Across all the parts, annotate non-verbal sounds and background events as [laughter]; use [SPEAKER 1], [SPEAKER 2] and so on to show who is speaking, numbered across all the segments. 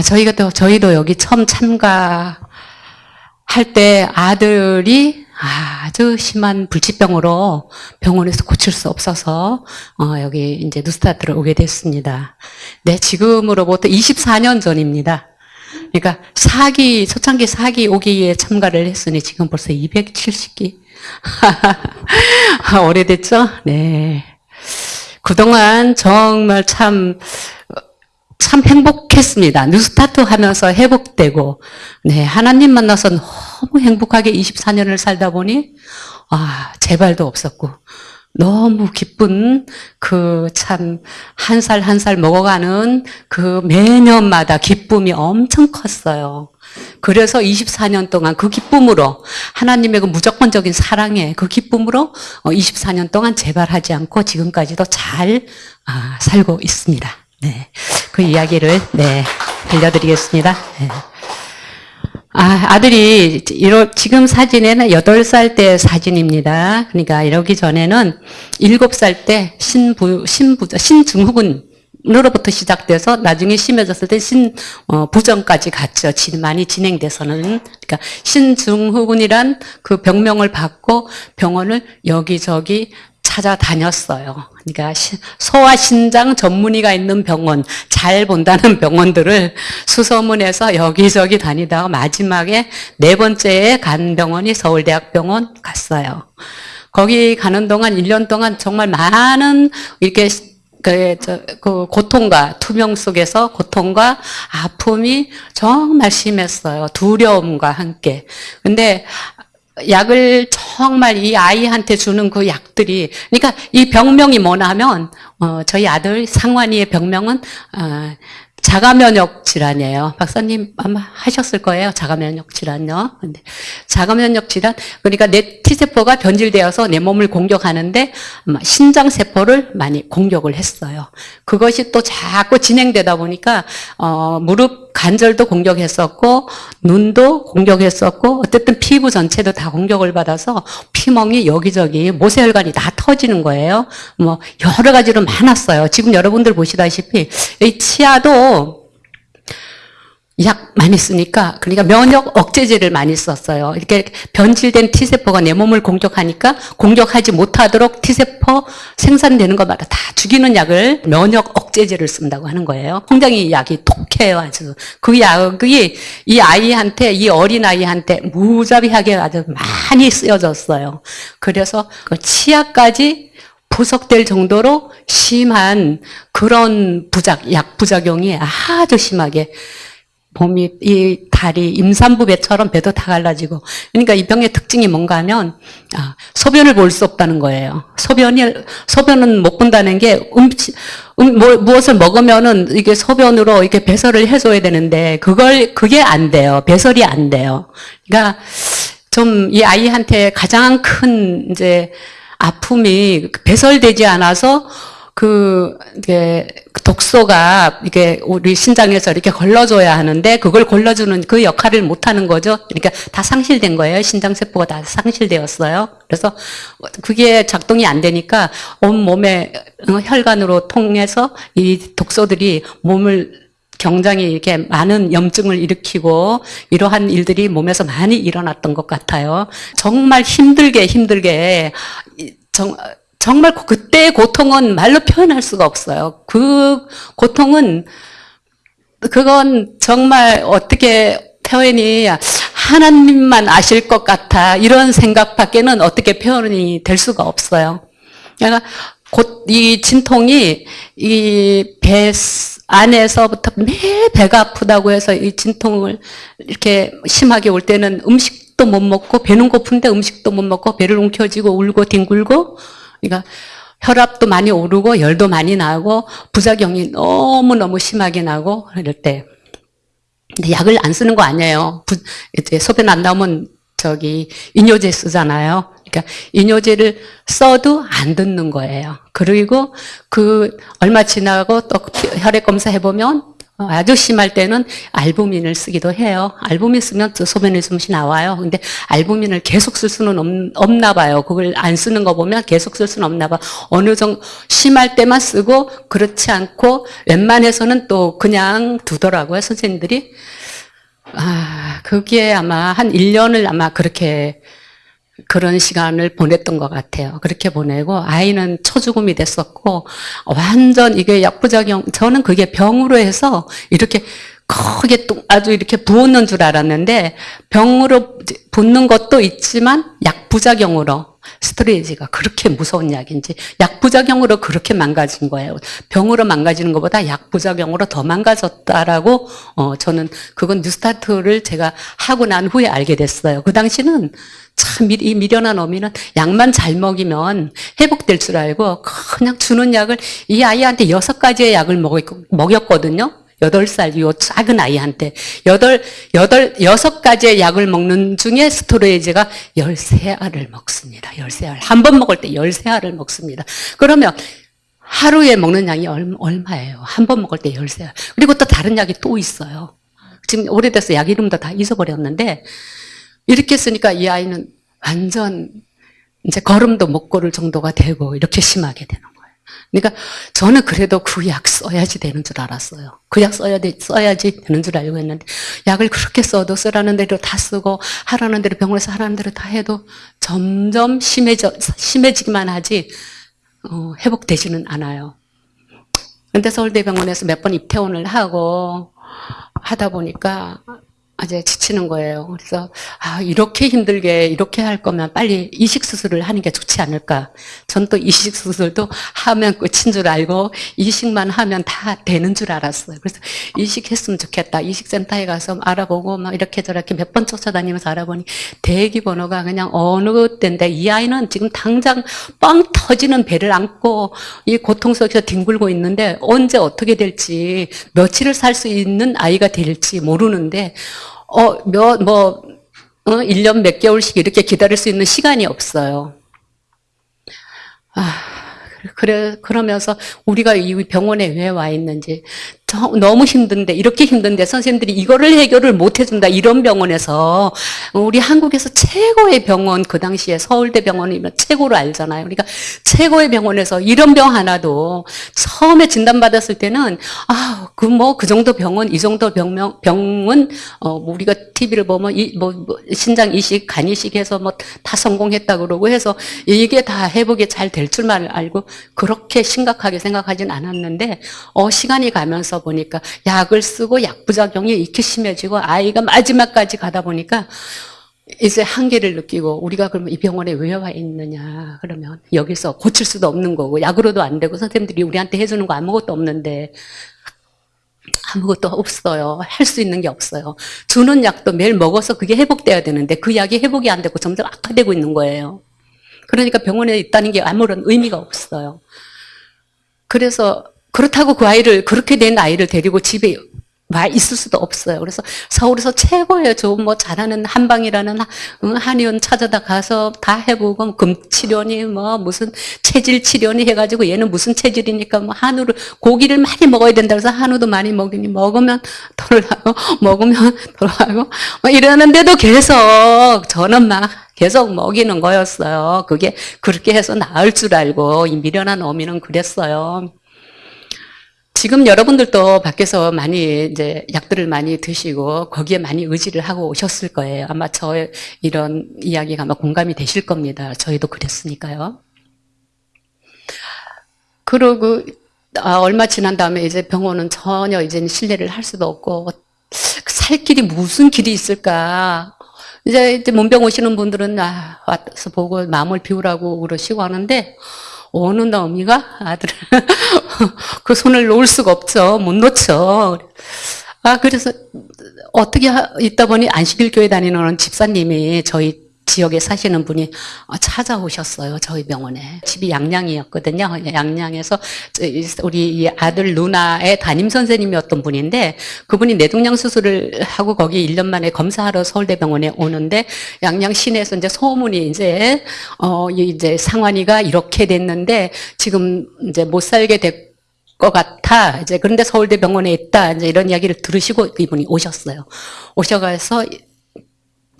[SPEAKER 1] 아, 저희가 또, 저희도 여기 처음 참가할 때 아들이 아주 심한 불치병으로 병원에서 고칠 수 없어서, 어, 여기 이제 뉴스타트를 오게 됐습니다. 네, 지금으로부터 24년 전입니다. 그러니까 사기, 초창기 사기 오기에 참가를 했으니 지금 벌써 270기. [laughs] 오래됐죠? 네. 그동안 정말 참, 참 행복했습니다. 뉴스타트 하면서 회복되고, 네, 하나님 만나서 너무 행복하게 24년을 살다 보니, 아, 재발도 없었고, 너무 기쁜 그 참 한 살 한 살 먹어가는 그 매년마다 기쁨이 엄청 컸어요. 그래서 24년 동안 그 기쁨으로 하나님의 그 무조건적인 사랑에 그 기쁨으로 24년 동안 재발하지 않고 지금까지도 잘 아, 살고 있습니다. 네. 그 이야기를 네, 들려드리겠습니다. 네. 아, 아들이 이러, 지금 사진에는 8살 때 사진입니다. 그러니까 이러기 전에는 7살 때 신부, 신부, 신증후군 으로부터 시작돼서 나중에 심해졌을 때 신부정까지 갔죠. 많이 진행돼서는. 그러니까 신증후군이란 그 병명을 받고 병원을 여기저기 찾아다녔어요. 그러니까 소아 신장 전문의가 있는 병원, 잘 본다는 병원들을 수소문해서 여기저기 다니다가 마지막에 네 번째에 간 병원이 서울대학병원 갔어요. 거기 가는 동안 1년 동안 정말 많은 이렇게 그, 저, 그 고통과 투명 속에서 고통과 아픔이 정말 심했어요. 두려움과 함께. 근데 약을 정말 이 아이한테 주는 그 약들이 그러니까 이 병명이 뭐냐면 어, 저희 아들 상환이의 병명은 어, 자가면역 질환이에요. 박사님 아마 하셨을 거예요. 자가면역 질환요. 근데 자가면역 질환 그러니까 내 T세포가 변질되어서 내 몸을 공격하는데 신장 세포를 많이 공격을 했어요. 그것이 또 자꾸 진행되다 보니까 어, 무릎 관절도 공격했었고 눈도 공격했었고 어쨌든 피부 전체도 다 공격을 받아서 피멍이 여기저기 모세혈관이 다 터지는 거예요. 뭐 여러 가지로 많았어요. 지금 여러분들 보시다시피 이 치아도 약 많이 쓰니까 그러니까 면역 억제제를 많이 썼어요. 이렇게 변질된 T세포가 내 몸을 공격하니까 공격하지 못하도록 T세포 생산되는 것마다 다 죽이는 약을 면역 억제제를 쓴다고 하는 거예요. 굉장히 약이 독해요 아주. 그 약이 이 아이한테 이 어린 아이한테 무자비하게 아주 많이 쓰여졌어요. 그래서 그 치아까지 부석될 정도로 심한 그런 부작, 약 부작용이 아주 심하게 몸이 이 다리 임산부 배처럼 배도 다 갈라지고 그러니까 이 병의 특징이 뭔가 하면 아, 소변을 볼 수 없다는 거예요. 소변이 소변은 못 본다는 게 음식 음, 뭐, 무엇을 먹으면은 이게 소변으로 이렇게 배설을 해줘야 되는데 그걸 그게 안 돼요. 배설이 안 돼요. 그러니까 좀 이 아이한테 가장 큰 이제 아픔이 배설되지 않아서 그 이게 독소가 이게 우리 신장에서 이렇게 걸러줘야 하는데 그걸 걸러주는 그 역할을 못 하는 거죠. 그러니까 다 상실된 거예요. 신장 세포가 다 상실되었어요. 그래서 그게 작동이 안 되니까 온 몸에 혈관으로 통해서 이 독소들이 몸을 굉장히 이렇게 많은 염증을 일으키고 이러한 일들이 몸에서 많이 일어났던 것 같아요. 정말 힘들게 힘들게 정, 정말 그때의 고통은 말로 표현할 수가 없어요. 그 고통은 그건 정말 어떻게 표현이 하나님만 아실 것 같아 이런 생각밖에는 어떻게 표현이 될 수가 없어요. 그러니까 이 진통이 이 배 안에서부터 매일 배가 아프다고 해서 이 진통을 이렇게 심하게 올 때는 음식도 못 먹고 배는 고픈데 음식도 못 먹고 배를 움켜쥐고 울고 뒹굴고 그러니까 혈압도 많이 오르고 열도 많이 나고 부작용이 너무너무 심하게 나고 이럴 때 근데 약을 안 쓰는 거 아니에요. 부, 이제 소변 안 나오면 저기 이뇨제 쓰잖아요. 그러니까 이뇨제를 써도 안 듣는 거예요. 그리고 그 얼마 지나고 또 혈액 검사 해보면 어, 아주 심할 때는 알부민을 쓰기도 해요. 알부민 쓰면 또 소변의 숨이 나와요. 근데 알부민을 계속 쓸 수는 없, 없나 봐요. 그걸 안 쓰는 거 보면 계속 쓸 수는 없나 봐. 어느 정도 심할 때만 쓰고 그렇지 않고 웬만해서는 또 그냥 두더라고요. 선생님들이. 아, 그게 아마 한 1년을 아마 그렇게 그런 시간을 보냈던 것 같아요. 그렇게 보내고 아이는 초죽음이 됐었고 완전 이게 약부작용 저는 그게 병으로 해서 이렇게 크게 또 아주 이렇게 부었는 줄 알았는데 병으로 붓는 것도 있지만 약부작용으로 스트레이지가 그렇게 무서운 약인지 약부작용으로 그렇게 망가진 거예요. 병으로 망가지는 것보다 약부작용으로 더 망가졌다라고 어, 저는 그건 뉴스타트를 제가 하고 난 후에 알게 됐어요. 그 당시는 참 이 미련한 어미는 약만 잘 먹이면 회복될 줄 알고 그냥 주는 약을 이 아이한테 여섯 가지의 약을 먹였거든요. 여덟 살요 작은 아이한테 여덟 여덟 여섯 가지의 약을 먹는 중에 스토레이지가 열세 알을 먹습니다. 열세 알. 한 번 먹을 때 열세 알을 먹습니다. 그러면 하루에 먹는 양이 얼마예요? 한 번 먹을 때 열세 알. 그리고 또 다른 약이 또 있어요. 지금 오래돼서 약 이름도 다 잊어버렸는데 이렇게 쓰니까 이 아이는 완전 이제 걸음도 못 걸을 정도가 되고 이렇게 심하게 되는 거예요. 그러니까 저는 그래도 그 약 써야지 되는 줄 알았어요. 그 약 써야 돼, 써야지 되는 줄 알고 했는데 약을 그렇게 써도 쓰라는 대로 다 쓰고 하라는 대로 병원에서 하라는 대로 다 해도 점점 심해져, 심해지기만 하지 어, 회복되지는 않아요. 근데 서울대병원에서 몇 번 입퇴원을 하고 하다 보니까 이제 지치는 거예요. 그래서 아 이렇게 힘들게 이렇게 할 거면 빨리 이식 수술을 하는 게 좋지 않을까. 전 또 이식 수술도 하면 끝인 줄 알고 이식만 하면 다 되는 줄 알았어요. 그래서 이식했으면 좋겠다. 이식센터에 가서 알아보고 막 이렇게 저렇게 몇 번 쫓아다니면서 알아보니 대기 번호가 그냥 어느 때인데 이 아이는 지금 당장 뻥 터지는 배를 안고 이 고통 속에서 뒹굴고 있는데 언제 어떻게 될지 며칠을 살 수 있는 아이가 될지 모르는데 어, 몇, 뭐, 어, 1년 몇 개월씩 이렇게 기다릴 수 있는 시간이 없어요. 아, 그래, 그러면서 우리가 이 병원에 왜 와 있는지, 너무 힘든데 이렇게 힘든데 선생님들이 이거를 해결을 못 해준다 이런 병원에서 우리 한국에서 최고의 병원 그 당시에 서울대 병원이면 최고로 알잖아요. 그러니까 최고의 병원에서 이런 병 하나도 처음에 진단받았을 때는 아그 뭐 그 정도 병원 이 정도 병명 병은 어뭐 우리가 TV를 보면 이, 뭐, 뭐 신장 이식 간 이식 해서 뭐 다 성공했다 그러고 해서 이게 다 회복이 잘 될 줄만 알고 그렇게 심각하게 생각하진 않았는데 어 시간이 가면서 보니까 약을 쓰고 약 부작용이 이렇게 심해지고 아이가 마지막까지 가다 보니까 이제 한계를 느끼고 우리가 그러면 이 병원에 왜 와 있느냐 그러면 여기서 고칠 수도 없는 거고 약으로도 안 되고 선생님들이 우리한테 해주는 거 아무것도 없는데 아무것도 없어요. 할 수 있는 게 없어요. 주는 약도 매일 먹어서 그게 회복돼야 되는데 그 약이 회복이 안 되고 점점 악화되고 있는 거예요. 그러니까 병원에 있다는 게 아무런 의미가 없어요. 그래서 그렇다고 그 아이를 그렇게 된 아이를 데리고 집에 와 있을 수도 없어요. 그래서 서울에서 최고의 좋은 뭐 잘하는 한방이라는 한의원 찾아다 가서 다 해보고 금치료니 뭐 무슨 체질 치료니 해가지고 얘는 무슨 체질이니까 뭐 한우를 고기를 많이 먹어야 된다 그래서 한우도 많이 먹이니 먹으면 돌아가고 [laughs] 먹으면 돌아가고 뭐 이러는데도 계속 저는 막 계속 먹이는 거였어요. 그게 그렇게 해서 나을 줄 알고 이 미련한 어미는 그랬어요. 지금 여러분들도 밖에서 많이 이제 약들을 많이 드시고 거기에 많이 의지를 하고 오셨을 거예요. 아마 저 이런 이야기가 아마 공감이 되실 겁니다. 저희도 그랬으니까요. 그러고 아, 얼마 지난 다음에 이제 병원은 전혀 이제 신뢰를 할 수도 없고 살 길이 무슨 길이 있을까? 이제, 이제 문병 오시는 분들은 아, 와서 보고 마음을 비우라고 그러시고 하는데 어느 놈이가 아들을 [laughs] 그 손을 놓을 수가 없죠. 못 놓죠. 아 그래서 어떻게 있다 보니 안식일 교회 다니는 집사님이 저희 지역에 사시는 분이 찾아오셨어요. 저희 병원에. 집이 양양이었거든요. 양양에서 우리 아들 누나의 담임 선생님이었던 분인데 그분이 뇌동양 수술을 하고 거기 1년 만에 검사하러 서울대병원에 오는데 양양 시내에서 이제 소문이 이제 어 이제 상환이가 이렇게 됐는데 지금 이제 못 살게 됐고 것 같아. 이제 그런데 서울대 병원에 있다. 이제 이런 이야기를 들으시고 이분이 오셨어요. 오셔가서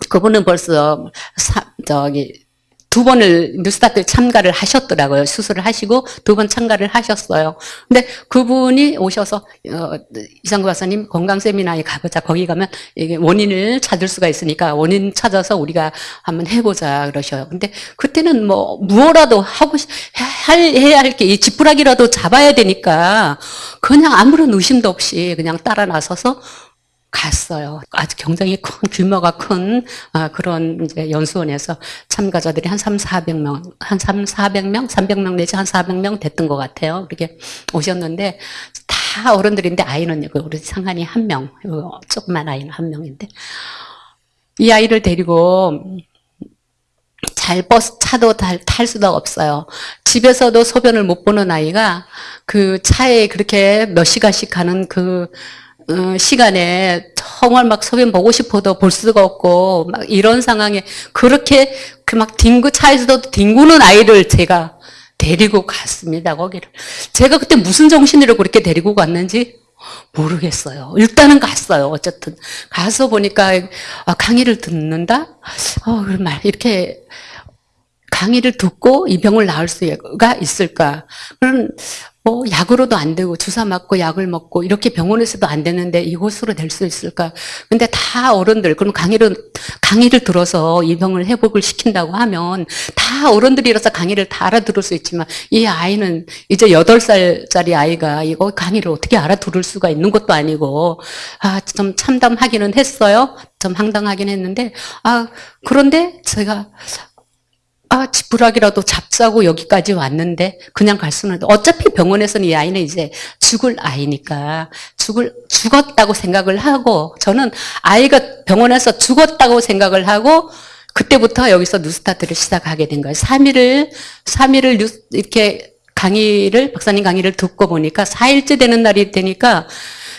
[SPEAKER 1] 그분은 벌써 사, 저기 두 번을 뉴스타트 참가를 하셨더라고요. 수술을 하시고 두 번 참가를 하셨어요. 근데 그분이 오셔서 어, 이상구 박사님 건강 세미나에 가보자. 거기 가면 이게 원인을 찾을 수가 있으니까 원인 찾아서 우리가 한번 해보자 그러셔요. 근데 그때는 뭐 무엇라도 하고 싶- 할 해야 할 게 이 지푸라기라도 잡아야 되니까 그냥 아무런 의심도 없이 그냥 따라 나서서 갔어요. 아주 굉장히 큰 규모가 큰 아, 그런 이제 연수원에서 참가자들이 한 3, 400명, 한 3, 400명, 300명 내지 한 400명 됐던 것 같아요. 그렇게 오셨는데 다 어른들인데 아이는 그 우리 상한이 한 명, 어, 조그만 아이는 한 명인데 이 아이를 데리고 잘 버스 차도 탈, 탈 수도 없어요. 집에서도 소변을 못 보는 아이가 그 차에 그렇게 몇 시간씩 가는 그 어, 시간에 정말 막 소변 보고 싶어도 볼 수가 없고 막 이런 상황에 그렇게 그 막 뒹구 차에서도 뒹구는 아이를 제가 데리고 갔습니다 거기를 제가 그때 무슨 정신으로 그렇게 데리고 갔는지 모르겠어요. 일단은 갔어요. 어쨌든 가서 보니까 아, 강의를 듣는다. 어, 그런 말 이렇게 강의를 듣고 이 병을 나을 수가 있을까? 그런 뭐 약으로도 안 되고 주사 맞고 약을 먹고 이렇게 병원에서도 안 되는데 이곳으로 될 수 있을까? 근데 다 어른들 그럼 강의를 강의를 들어서 이 병을 회복을 시킨다고 하면 다 어른들이라서 강의를 다 알아들을 수 있지만 이 아이는 이제 여덟 살짜리 아이가 이거 강의를 어떻게 알아들을 수가 있는 것도 아니고 아 좀 참담하기는 했어요. 좀 황당하긴 했는데 아 그런데 제가 아, 지푸라기라도 잡자고 여기까지 왔는데 그냥 갈 수는 어차피 병원에서는 이 아이는 이제 죽을 아이니까 죽을 죽었다고 생각을 하고 저는 아이가 병원에서 죽었다고 생각을 하고 그때부터 여기서 뉴스타트를 시작하게 된 거예요. 3일을 3일을 뉴스 이렇게 강의를 박사님 강의를 듣고 보니까 4일째 되는 날이 되니까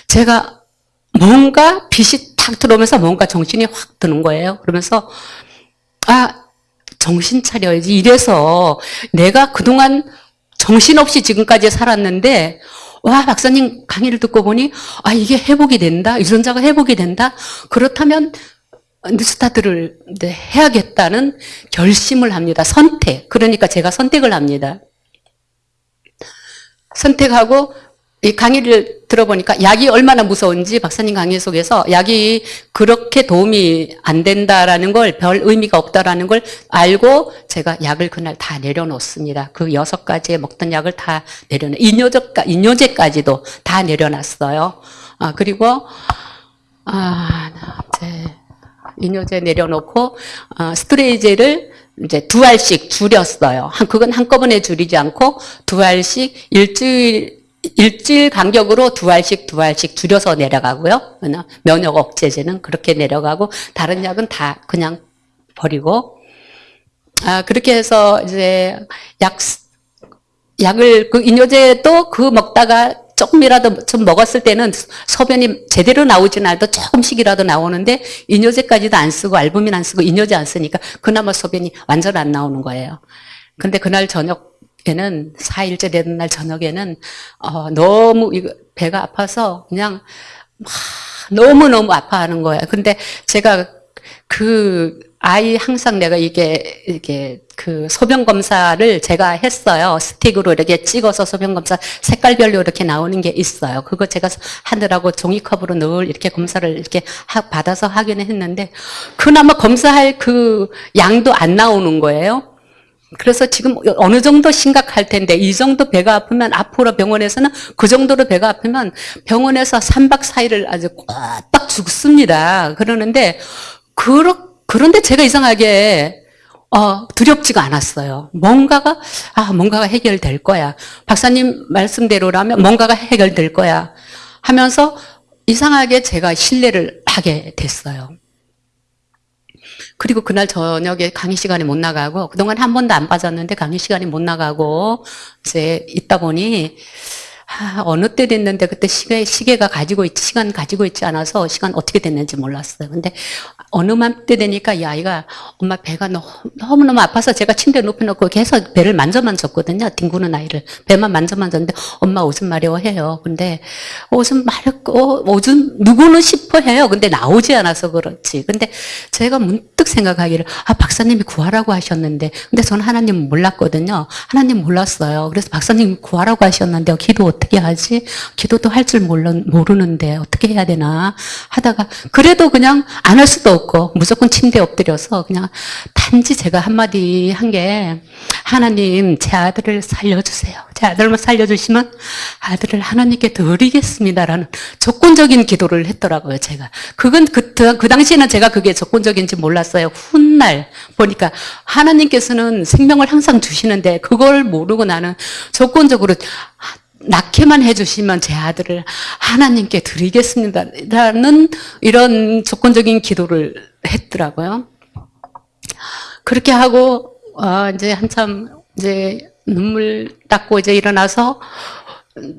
[SPEAKER 1] 제가 뭔가 빛이 탁 들어오면서 뭔가 정신이 확 드는 거예요. 그러면서 아 정신 차려야지. 이래서 내가 그동안 정신없이 지금까지 살았는데, 와, 박사님 강의를 듣고 보니, 아, 이게 회복이 된다. 유전자가 회복이 된다. 그렇다면, 뉴스타트를 해야겠다는 결심을 합니다. 선택. 그러니까 제가 선택을 합니다. 선택하고, 이 강의를 들어보니까 약이 얼마나 무서운지 박사님 강의 속에서 약이 그렇게 도움이 안 된다라는 걸 별 의미가 없다라는 걸 알고 제가 약을 그날 다 내려놓습니다. 그 여섯 가지에 먹던 약을 다 내려놓, 이뇨제까, 이뇨제까지도 다 내려놨어요. 아, 그리고, 아, 이제, 이뇨제 내려놓고, 아, 스트레이제를 이제 두 알씩 줄였어요. 한, 그건 한꺼번에 줄이지 않고 두 알씩 일주일 일주일 간격으로 두 알씩 두 알씩 줄여서 내려가고요. 면역 억제제는 그렇게 내려가고 다른 약은 다 그냥 버리고 아 그렇게 해서 이제 약 약을 그 이뇨제도 그 먹다가 조금이라도 좀 먹었을 때는 소변이 제대로 나오지는 않아도 조금씩이라도 나오는데 이뇨제까지도 안 쓰고 알부민 안 쓰고 이뇨제 안 쓰니까 그나마 소변이 완전 안 나오는 거예요. 근데 그날 저녁 에는 4일째 되는 날 저녁에는 어, 너무 이거 배가 아파서 그냥 막 너무너무 아파하는 거예요. 근데 제가 그 아이 항상 내가 이게 이게 그 소변 검사를 제가 했어요. 스틱으로 이렇게 찍어서 소변 검사 색깔별로 이렇게 나오는 게 있어요. 그거 제가 하느라고 종이컵으로 늘 이렇게 검사를 이렇게 하, 받아서 하기는 했는데 그나마 검사할 그 양도 안 나오는 거예요. 그래서 지금 어느 정도 심각할 텐데 이 정도 배가 아프면 앞으로 병원에서는 그 정도로 배가 아프면 병원에서 3박 4일을 아주 꼬박 죽습니다. 그러는데 그러, 그런데 제가 이상하게 어, 두렵지가 않았어요. 뭔가가 아 뭔가가 해결될 거야. 박사님 말씀대로라면 뭔가가 해결될 거야 하면서 이상하게 제가 신뢰를 하게 됐어요. 그리고 그날 저녁에 강의 시간에 못 나가고 그동안 한 번도 안 빠졌는데 강의 시간에 못 나가고 이제 있다 보니 아, 어느 때 됐는데 그때 시계, 시계가 가지고 있, 시간 가지고 있지 않아서 시간 어떻게 됐는지 몰랐어요. 근데 어느 맘때 되니까 이 아이가 엄마 배가 너무, 너무너무 아파서 제가 침대에 눕혀놓고 계속 배를 만져만 줬거든요. 뒹구는 아이를. 배만 만져만 줬는데 엄마 오줌 마려워 해요. 근데 오줌 마렵고 오줌 누구는 싶어 해요. 근데 나오지 않아서 그렇지. 근데 제가 문득 생각하기를 아 박사님이 구하라고 하셨는데 근데 저는 하나님 몰랐거든요. 하나님 몰랐어요. 그래서 박사님 구하라고 하셨는데 기도 어떻게 하지? 기도도 할 줄 모르는데 어떻게 해야 되나 하다가 그래도 그냥 안 할 수도 없고 무조건 침대에 엎드려서 그냥 단지 제가 한마디 한 게 하나님 제 아들을 살려주세요. 제 아들만 살려주시면 아들을 하나님께 드리겠습니다라는 조건적인 기도를 했더라고요. 제가 그건 그, 그 당시에는 제가 그게 조건적인지 몰랐어요. 훗날 보니까 하나님께서는 생명을 항상 주시는데 그걸 모르고 나는 조건적으로 낳게만 해주시면 제 아들을 하나님께 드리겠습니다 라는 이런 조건적인 기도를 했더라고요. 그렇게 하고 아, 이제 한참 이제 눈물 닦고 이제 일어나서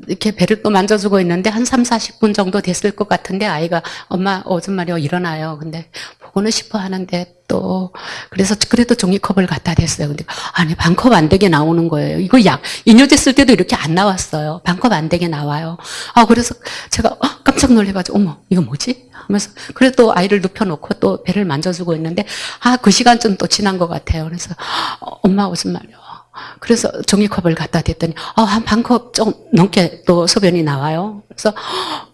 [SPEAKER 1] 이렇게 배를 또 만져주고 있는데 한 3, 40분 정도 됐을 것 같은데 아이가 엄마 오줌 마려 일어나요. 근데 보고는 싶어 하는데 또 그래서 그래도 종이컵을 갖다 댔어요. 근데 아니 반컵 안 되게 나오는 거예요. 이거 약쓸 때도 이렇게 안 나왔어요. 반컵 안 되게 나와요. 아 그래서 제가 어, 깜짝 놀래가지고 어머 이거 뭐지? 하면서 그래도 아이를 눕혀놓고 또 배를 만져주고 있는데 아 그 시간쯤 또 지난 것 같아요. 그래서 어, 엄마 오줌 마려. 그래서 종이컵을 갖다 댔더니 어, 한 반컵 좀 넘게 또 소변이 나와요. 그래서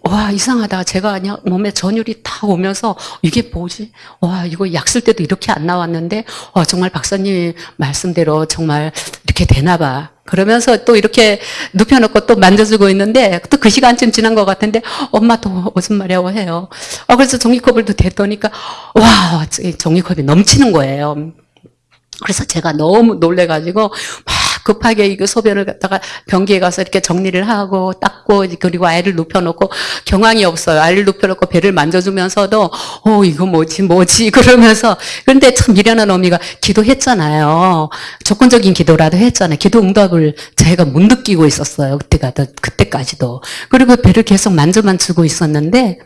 [SPEAKER 1] 와 이상하다. 제가 그냥 몸에 전율이 다 오면서 이게 뭐지? 와 이거 약 쓸 때도 이렇게 안 나왔는데 와 정말 박사님 말씀대로 정말 이렇게 되나 봐. 그러면서 또 이렇게 눕혀놓고 또 만져주고 있는데 또 그 시간쯤 지난 것 같은데 엄마 또 무슨 말이라고 해요. 아 그래서 종이컵을 또 댔더니까 와 종이컵이 넘치는 거예요. 그래서 제가 너무 놀래가지고 막 급하게 이거 소변을 갖다가 변기에 가서 이렇게 정리를 하고 닦고 그리고 아이를 눕혀놓고 경황이 없어요. 아이를 눕혀놓고 배를 만져주면서도 어 이거 뭐지 뭐지 [laughs] 그러면서 그런데 참 미련한 어미가 기도했잖아요. 조건적인 기도라도 했잖아요. 기도 응답을 제가 못 느끼고 있었어요. 그때가 그때까지도 그리고 배를 계속 만져만 주고 있었는데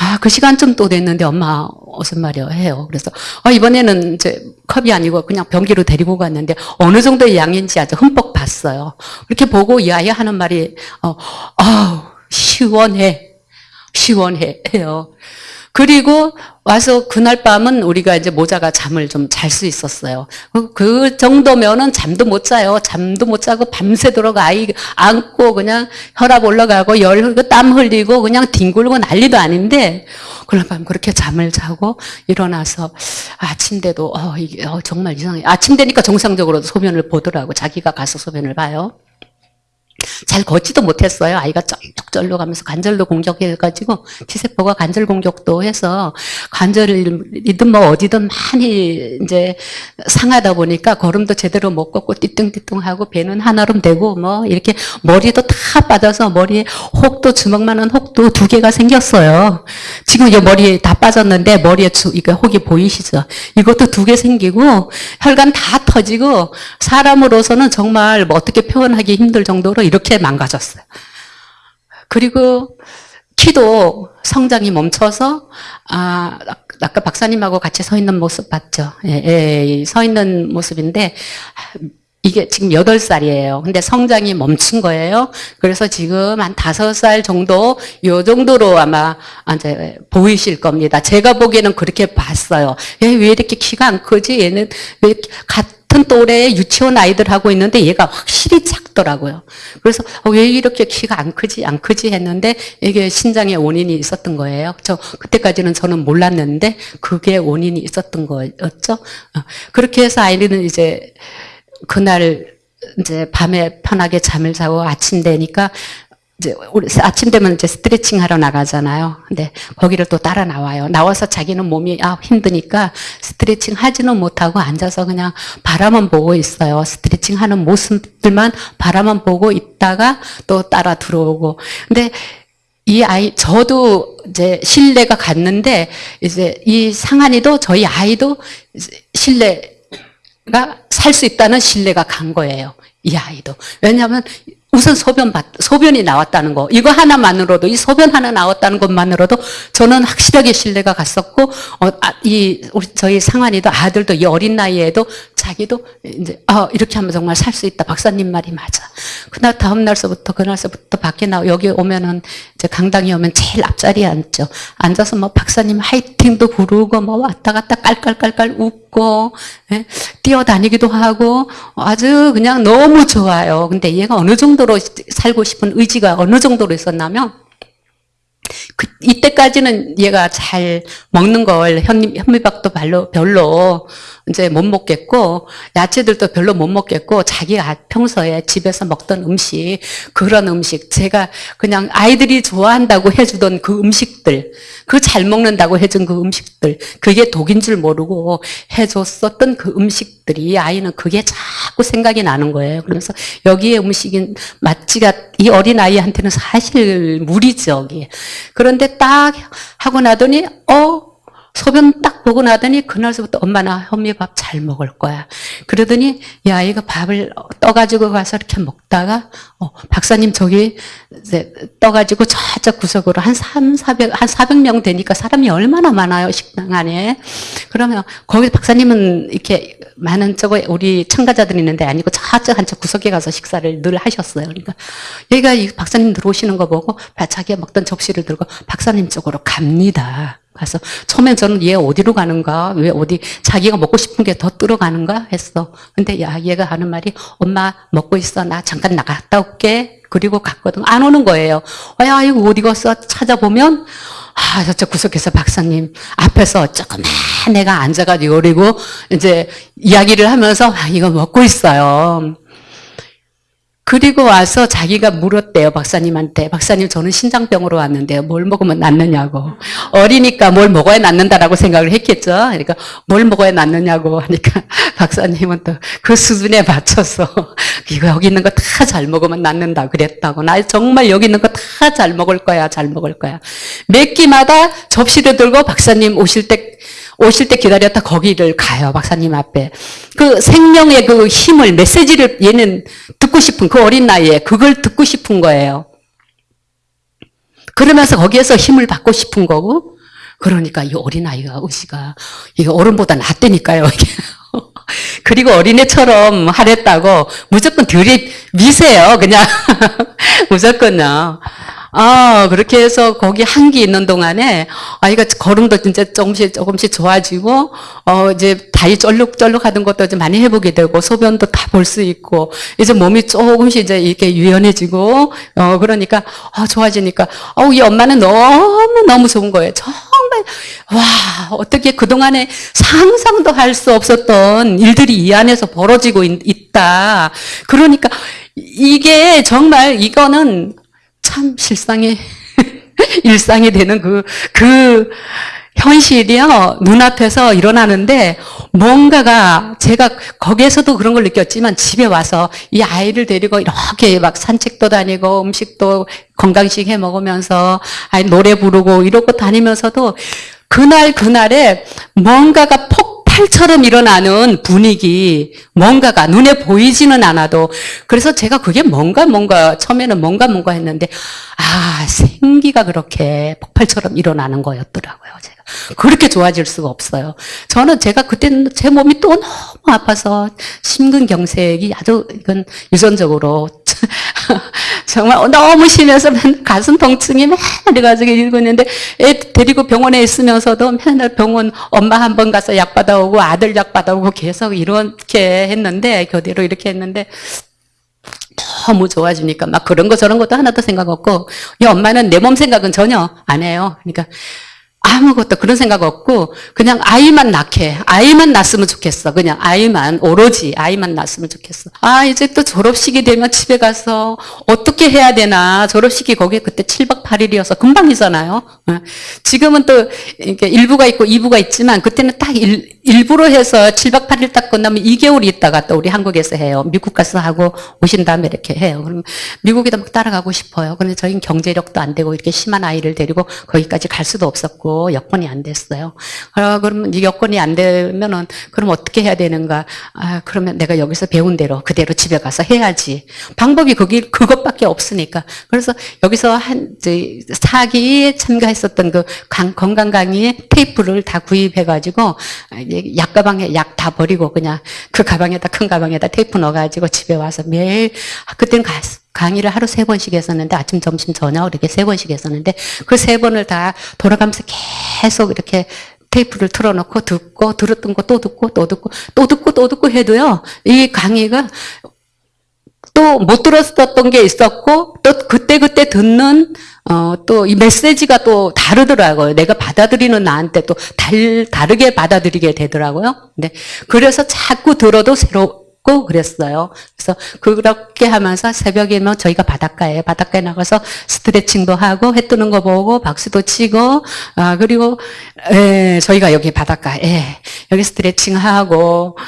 [SPEAKER 1] 아, 그 시간쯤 또 됐는데 엄마 무슨 말이야 해요. 그래서 어, 이번에는 이제 컵이 아니고 그냥 변기로 데리고 갔는데 어느 정도의 양인지 아주 흠뻑 봤어요. 그렇게 보고 이 아이 하는 말이 어, 아우 시원해, 시원해 해요. 그리고 와서 그날 밤은 우리가 이제 모자가 잠을 좀 잘 수 있었어요. 그 정도면은 잠도 못 자요. 잠도 못 자고 밤새도록 아이 안고 그냥 혈압 올라가고 열 흘리고 땀 흘리고 그냥 뒹굴고 난리도 아닌데 그날 밤 그렇게 잠을 자고 일어나서 아침 돼도 어 이게 어, 정말 이상해. 아침 되니까 정상적으로 소변을 보더라고. 자기가 가서 소변을 봐요. 잘 걷지도 못했어요. 아이가 쩔뚝쩔뚝 하면서 관절도 공격해가지고 T세포가 관절 공격도 해서 관절이든 뭐 어디든 많이 이제 상하다 보니까 걸음도 제대로 못 걷고 띠뚱띠뚱하고 배는 한아름 되고 뭐 이렇게 머리도 다 빠져서 머리에 혹도 주먹만한 혹도 두 개가 생겼어요. 지금 이 머리에 다 빠졌는데 머리에 주, 이거 혹이 보이시죠? 이것도 두 개 생기고 혈관 다 터지고 사람으로서는 정말 뭐 어떻게 표현하기 힘들 정도로 이렇게 망가졌어요. 그리고 키도 성장이 멈춰서 아 아까 박사님하고 같이 서 있는 모습 봤죠? 예, 예, 서 있는 모습인데 이게 지금 8살이에요. 근데 성장이 멈춘 거예요. 그래서 지금 한 5살 정도, 요 정도로 아마 이제 보이실 겁니다. 제가 보기에는 그렇게 봤어요. 얘 왜 이렇게 키가 안 크지? 얘는 왜 같은 또래의 유치원 아이들 하고 있는데 얘가 확실히 작더라고요. 그래서 어, 왜 이렇게 키가 안 크지? 안 크지? 했는데 이게 신장에 원인이 있었던 거예요. 저 그때까지는 저는 몰랐는데 그게 원인이 있었던 거였죠. 어, 그렇게 해서 아이는 이제 그날 이제 밤에 편하게 잠을 자고 아침 되니까 이제 우리 아침 되면 이제 스트레칭 하러 나가잖아요. 근데 거기를 또 따라 나와요. 나와서 자기는 몸이 아 힘드니까 스트레칭 하지는 못하고 앉아서 그냥 바라만 보고 있어요. 스트레칭 하는 모습들만 바라만 보고 있다가 또 따라 들어오고. 근데 이 아이 저도 이제 신뢰가 갔는데 이제 이 상한이도 저희 아이도 신뢰가 살 수 있다는 신뢰가 간 거예요. 이 아이도. 왜냐하면 우선 소변 받, 소변이 나왔다는 거. 이거 하나만으로도, 이 소변 하나 나왔다는 것만으로도 저는 확실하게 신뢰가 갔었고, 어, 아, 이, 우리, 저희 상환이도 아들도 이 어린 나이에도 자기도 이제, 아, 이렇게 하면 정말 살 수 있다. 박사님 말이 맞아. 그날 다음 날서부터, 그날서부터 밖에 나, 여기 오면은, 이제 강당에 오면 제일 앞자리에 앉죠. 앉아서 뭐 박사님 화이팅도 부르고, 뭐 왔다 갔다 깔깔깔깔 웃고, 예? 뛰어다니기도 하고, 아주 그냥 너무 좋아요. 근데 얘가 어느 정도 로 살고 싶은 의지가 어느 정도로 있었냐면, 그, 이때까지는 얘가 잘 먹는 걸 현미, 현미밥도 별로, 별로 이제 못 먹겠고 야채들도 별로 못 먹겠고 자기가 평소에 집에서 먹던 음식 그런 음식 제가 그냥 아이들이 좋아한다고 해주던 그 음식들 그 잘 먹는다고 해준 그 음식들 그게 독인 줄 모르고 해줬었던 그 음식들이 아이는 그게 자꾸 생각이 나는 거예요. 그러면서 여기에 음식인 맛지가 이 어린 아이한테는 사실 무리죠. 그런데 딱 하고 나더니 어 소변 딱 보고 나더니 그날서부터 엄마 나 현미밥 잘 먹을 거야. 그러더니 이 아이가 밥을 떠가지고 가서 이렇게 먹다가 어, 박사님 저기 이제 떠가지고 저쪽 구석으로 한 3, 400, 한 400명 되니까 사람이 얼마나 많아요 식당 안에. 그러면 거기 박사님은 이렇게 많은 저거 우리 참가자들이 있는데 아니고 저쪽 한쪽 구석에 가서 식사를 늘 하셨어요. 그러니까 이 박사님 들어오시는 거 보고 자기가 먹던 접시를 들고 박사님 쪽으로 갑니다. 가서 처음엔 저는 얘 어디로 가는가? 왜 어디 자기가 먹고 싶은 게더 들어가는가? 했어. 근데 야 얘가 하는 말이 엄마 먹고 있어. 나 잠깐 나갔다 올게. 그리고 갔거든. 안 오는 거예요. 어, 야 이거 어디 갔어? 찾아보면 아 저쪽 구석에서 박사님 앞에서 조그만 애가 앉아가지고 그리고 이제 이야기를 하면서 아, 이거 먹고 있어요 그리고 와서 자기가 물었대요, 박사님한테. 박사님, 저는 신장병으로 왔는데요. 뭘 먹으면 낫느냐고. 어리니까 뭘 먹어야 낫는다라고 생각을 했겠죠. 그러니까 뭘 먹어야 낫느냐고 하니까 [laughs] 박사님은 또 그 수준에 맞춰서 이거 여기 있는 거 다 잘 먹으면 낫는다 그랬다고. 나 정말 여기 있는 거 다 잘 먹을 거야, 잘 먹을 거야. 몇 끼마다 접시를 들고 박사님 오실 때 오실 때 기다렸다 거기를 가요, 박사님 앞에. 그 생명의 그 힘을, 메시지를 얘는 듣고 싶은, 그 어린 나이에 그걸 듣고 싶은 거예요. 그러면서 거기에서 힘을 받고 싶은 거고, 그러니까 이 어린아이가, 의지가, 이게 어른보다 낫다니까요. [laughs] 그리고 어린애처럼 하랬다고 무조건 들이 미세요, 그냥. [laughs] 무조건요. 아, 그렇게 해서 거기 한기 있는 동안에 아이가 걸음도 진짜 조금씩 조금씩 좋아지고, 어, 이제 다리 쩔룩쩔룩 하던 것도 좀 많이 해보게 되고, 소변도 다 볼 수 있고, 이제 몸이 조금씩 이제 이렇게 유연해지고, 어, 그러니까, 어, 좋아지니까, 어, 이 엄마는 너무 너무 좋은 거예요. 정말, 와, 어떻게 그 동안에 상상도 할 수 없었던 일들이 이 안에서 벌어지고 있, 있다. 그러니까, 이게 정말 이거는 참 실상이 [laughs] 일상이 되는 그, 그 현실이요. 눈앞에서 일어나는데 뭔가가 제가 거기에서도 그런 걸 느꼈지만 집에 와서 이 아이를 데리고 이렇게 막 산책도 다니고 음식도 건강식 해 먹으면서 아이 노래 부르고 이러고 다니면서도 그날 그날에 뭔가가 폭 발처럼 일어나는 분위기, 뭔가가 눈에 보이지는 않아도 그래서 제가 그게 뭔가 뭔가 처음에는 뭔가 뭔가 했는데 아 생기가 그렇게 폭발처럼 일어나는 거였더라고요. 제가 그렇게 좋아질 수가 없어요. 저는 제가 그때는 제 몸이 또 너무 아파서 심근경색이 아주 이건 유전적으로 [laughs] 정말 너무 심해서 가슴 통증이 맨날 가지고 있는데 애 데리고 병원에 있으면서도 맨날 병원 엄마 한 번 가서 약 받아오고 아들 약 받아오고 계속 이렇게 했는데 교대로 이렇게 했는데 너무 좋아지니까 막 그런 거 저런 것도 하나도 생각 없고 이 엄마는 내 몸 생각은 전혀 안 해요. 그러니까 아무것도 그런 생각 없고 그냥 아이만 낳게 아이만 낳았으면 좋겠어. 그냥 아이만 오로지 아이만 낳았으면 좋겠어. 아 이제 또 졸업식이 되면 집에 가서 어떻게 해야 되나? 졸업식이 거기에 그때 7박 8일이어서 금방이잖아요. 어. 지금은 또 이렇게 1부가 있고 2부가 있지만 그때는 딱 일, 일부러 해서 7박 8일 딱 끝나면 2개월 있다가 또 우리 한국에서 해요. 미국 가서 하고 오신 다음에 이렇게 해요. 그럼 미국에도 막 따라가고 싶어요. 근데 저희는 경제력도 안 되고 이렇게 심한 아이를 데리고 거기까지 갈 수도 없었고 여건이 안 됐어요. 아, 그러면 이 여건이 안 되면은 그럼 어떻게 해야 되는가? 아, 그러면 내가 여기서 배운 대로 그대로 집에 가서 해야지. 방법이 거기 그것밖에 없으니까. 그래서 여기서 한 사기에 참가했었던 그 강- 건강 강의에 테이프를 다 구입해 가지고 약 가방에 약 다 버리고 그냥 그 가방에다 큰 가방에다 테이프 넣어 가지고 집에 와서 매일 아, 그때는 가- 강의를 하루 세 번씩 했었는데 아침 점심 저녁 이렇게 세 번씩 했었는데 그 세 번을 다 돌아가면서 계속 이렇게 테이프를 틀어놓고 듣고 들었던 거 또 듣고 또 듣고 또 듣고 또 듣고 해도요 이 강의가 또 못 들었었던 게 있었고 또 그때 그때 듣는 어 또 이 메시지가 또 다르더라고요. 내가 받아들이는 나한테 또 달, 다르게 받아들이게 되더라고요. 근데 그래서 자꾸 들어도 새롭 고 그랬어요. 그래서 그렇게 하면서 새벽이면 저희가 바닷가에 바닷가에 나가서 스트레칭도 하고 해 뜨는 거 보고 박수도 치고 아 그리고 예, 저희가 여기 바닷가에 여기 스트레칭하고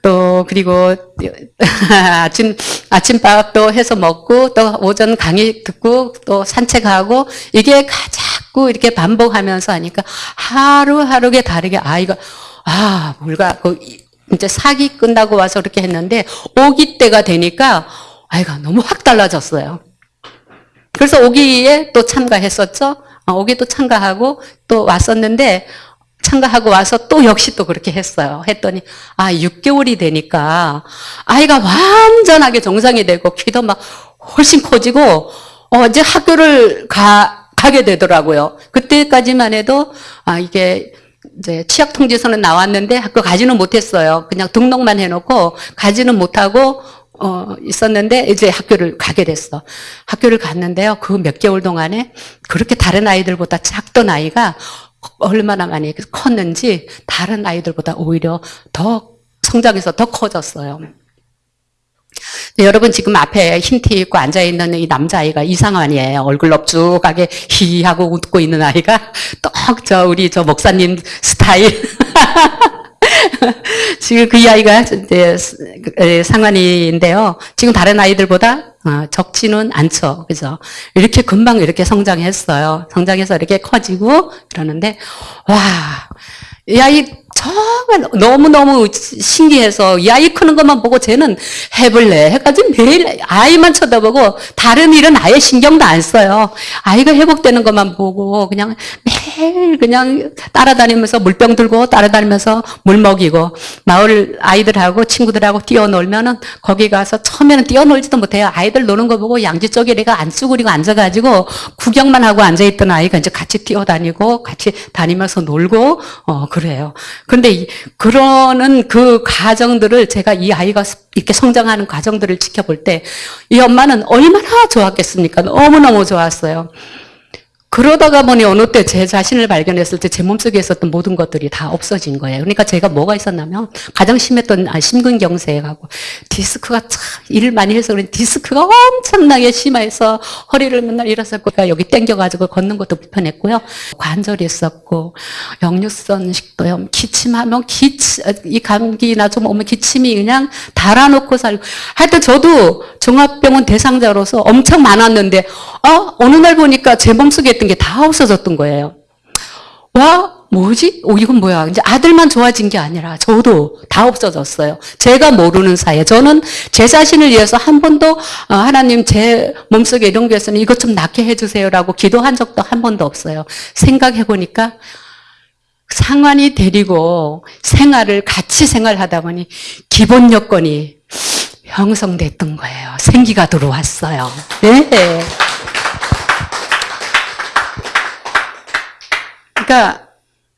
[SPEAKER 1] 또 그리고 [laughs] 아침 아침밥도 해서 먹고 또 오전 강의 듣고 또 산책하고 이게 가- 자꾸 이렇게 반복하면서 하니까 하루하루게 다르게 아이가 아 뭘까 그 이- 이제 사기 끝나고 와서 그렇게 했는데 오기 때가 되니까 아이가 너무 확 달라졌어요. 그래서 오기에 또 참가했었죠. 어, 오기도 참가하고 또 왔었는데 참가하고 와서 또 역시 또 그렇게 했어요. 했더니 아 6개월이 되니까 아이가 완전하게 정상이 되고 키도 막 훨씬 커지고 어 이제 학교를 가 가게 되더라고요. 그때까지만 해도 아 이게 이제 취약 통지서는 나왔는데 학교 가지는 못했어요. 그냥 등록만 해놓고 가지는 못하고 어, 있었는데 이제 학교를 가게 됐어. 학교를 갔는데요. 그 몇 개월 동안에 그렇게 다른 아이들보다 작던 아이가 얼마나 많이 컸는지 다른 아이들보다 오히려 더 성장해서 더 커졌어요. 네, 여러분 지금 앞에 흰 티 입고 앉아 있는 이 남자아이가 이상환이에요. 얼굴 넙죽하게 히하고 웃고 있는 아이가 [laughs] 똑저 우리 저 목사님 스타일. [laughs] 지금 그 아이가 이제 상환이인데요. 지금 다른 아이들보다 어, 적지는 않죠. 그죠? 이렇게 금방 이렇게 성장했어요. 성장해서 이렇게 커지고 그러는데 와, 이 아이 정말 너무너무 신기해서 이 아이 크는 것만 보고 쟤는 해볼래 해가지고 매일 아이만 쳐다보고 다른 일은 아예 신경도 안 써요. 아이가 회복되는 것만 보고 그냥 매일 그냥 따라다니면서 물병 들고 따라다니면서 물 먹이고 마을 아이들하고 친구들하고 뛰어놀면은 거기 가서 처음에는 뛰어놀지도 못해요. 아이들 노는 거 보고 양지 쪽에 내가 안 쭈그리고 앉아가지고 구경만 하고 앉아있던 아이가 이제 같이 뛰어다니고 같이 다니면서 놀고 어 그래요. 근데 이- 그러는 그 과정들을 제가 이 아이가 이렇게 성장하는 과정들을 지켜볼 때 이 엄마는 얼마나 좋았겠습니까? 너무너무 좋았어요. 그러다가 보니 어느 때 제 자신을 발견했을 때 제 몸속에 있었던 모든 것들이 다 없어진 거예요. 그러니까 제가 뭐가 있었냐면 가장 심했던 아, 심근경색하고 디스크가 참 일을 많이 해서 그런 디스크가 엄청나게 심해서 허리를 맨날 일어섰고 그러니까 여기 땡겨가지고 걷는 것도 불편했고요. 관절이 있었고 역류성 식도염, 기침하면 기침 이 감기나 좀 오면 기침이 그냥 달아놓고 살고 하여튼 저도 종합병원 대상자로서 엄청 많았는데 어 어느 날 보니까 제 몸속에 있던 게 다 없어졌던 거예요. 와 뭐지? 오 이건 뭐야? 이제 아들만 좋아진 게 아니라 저도 다 없어졌어요. 제가 모르는 사이에 저는 제 자신을 위해서 한 번도 어, 하나님 제 몸속에 이런 게 있으니 이것 좀 낫게 해주세요라고 기도한 적도 한 번도 없어요. 생각해 보니까 상관이 데리고 생활을 같이 생활하다 보니 기본 여건이 형성됐던 거예요. 생기가 들어왔어요. 네. 그러니까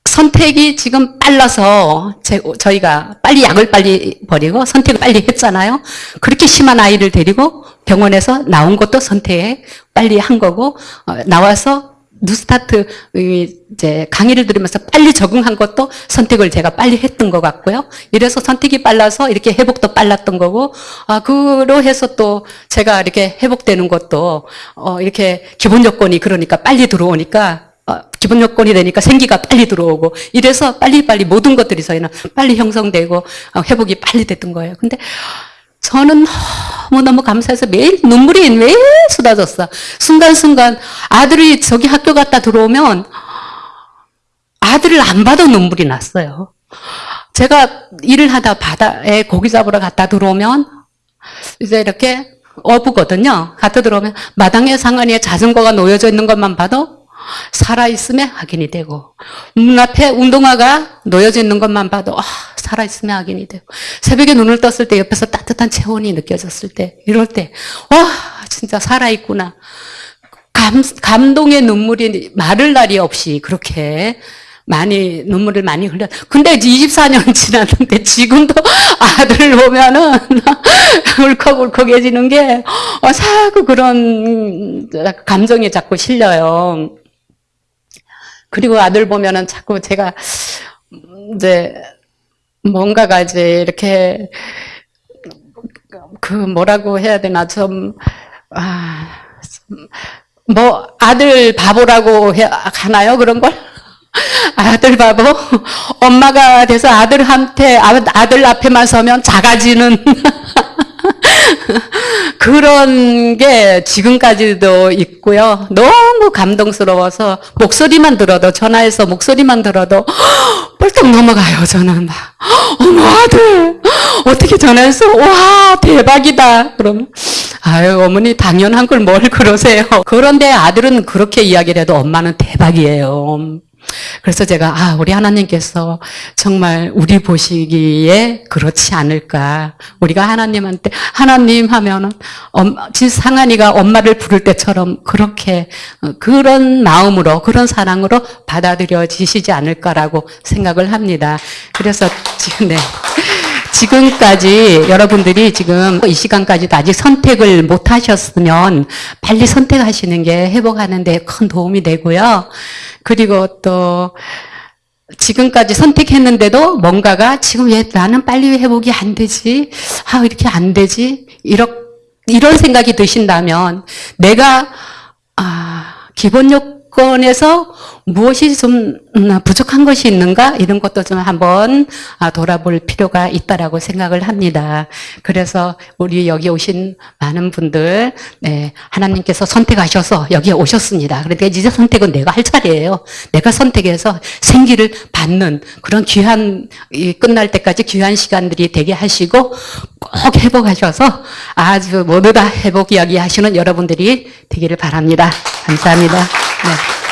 [SPEAKER 1] 선택이 지금 빨라서 제, 저희가 빨리 약을 빨리 버리고 선택을 빨리 했잖아요. 그렇게 심한 아이를 데리고 병원에서 나온 것도 선택 빨리 한 거고 어, 나와서 뉴스타트 이, 이제 강의를 들으면서 빨리 적응한 것도 선택을 제가 빨리 했던 것 같고요. 이래서 선택이 빨라서 이렇게 회복도 빨랐던 거고 아 그로 해서 또 제가 이렇게 회복되는 것도 어 이렇게 기본 조건이 그러니까 빨리 들어오니까 어, 기본 요건이 되니까 생기가 빨리 들어오고 이래서 빨리빨리 모든 것들이 저희는 빨리 형성되고 어, 회복이 빨리 됐던 거예요. 근데 저는 너무너무 감사해서 매일 눈물이 매일 쏟아졌어. 순간순간 아들이 저기 학교 갔다 들어오면 아들을 안 봐도 눈물이 났어요. 제가 일을 하다 바다에 고기 잡으러 갔다 들어오면 이제 이렇게 어부거든요. 갔다 들어오면 마당에 상안에 자전거가 놓여져 있는 것만 봐도 살아있음에 확인이 되고 문 앞에 운동화가 놓여져 있는 것만 봐도 아, 살아있음에 확인이 되고 새벽에 눈을 떴을 때 옆에서 따뜻한 체온이 느껴졌을 때 이럴 때 와 진짜 살아있구나 감, 감동의 눈물이 마를 날이 없이 그렇게 많이 눈물을 많이 흘려. 근데 이제 24년 [laughs] 지났는데 지금도 [laughs] 아들 보면은 [laughs] 울컥울컥해지는 게 어, 자꾸 그런 감정이 자꾸 실려요. 그리고 아들 보면은 자꾸 제가 이제 뭔가가 이제 이렇게 그 뭐라고 해야 되나 좀 아, 뭐 아들 바보라고 해, 하나요? 그런 걸? [laughs] 아들 바보? 엄마가 돼서 아들한테 아- 아들 앞에만 서면 작아지는 [laughs] 그런 게 지금까지도 있고요. 너무 감동스러워서 목소리만 들어도 전화해서 목소리만 들어도 [gasps] 뻘떡 넘어가요. 저는 막 [gasps] 어머 아들 [gasps] 어떻게 전화해서 와 대박이다. 그러면 아유 어머니 당연한 걸 뭘 그러세요. 그런데 아들은 그렇게 이야기를 해도 엄마는 대박이에요. 그래서 제가 아 우리 하나님께서 정말 우리 보시기에 그렇지 않을까 우리가 하나님한테 하나님 하면은 상한이가 엄마를 부를 때처럼 그렇게 어, 그런 마음으로 그런 사랑으로 받아들여지시지 않을까라고 생각을 합니다. 그래서 지금 네. 지금까지 여러분들이 지금 이 시간까지도 아직 선택을 못 하셨으면 빨리 선택하시는 게 회복하는 데 큰 도움이 되고요. 그리고 또 지금까지 선택했는데도 뭔가가 지금 왜 나는 빨리 회복이 안 되지? 아, 이렇게 안 되지? 이런, 이런 생각이 드신다면 내가, 아, 기본 요 건에서 무엇이 좀 음, 부족한 것이 있는가? 이런 것도 좀 한번 아, 돌아볼 필요가 있다라고 생각을 합니다. 그래서 우리 여기 오신 많은 분들, 네, 하나님께서 선택하셔서 여기에 오셨습니다. 그런데 이제 선택은 내가 할 차례예요. 내가 선택해서 생기를 받는 그런 귀한, 이 끝날 때까지 귀한 시간들이 되게 하시고 꼭 회복하셔서 아주 모두 다 회복 이야기 하시는 여러분들이 되기를 바랍니다. 감사합니다. 네.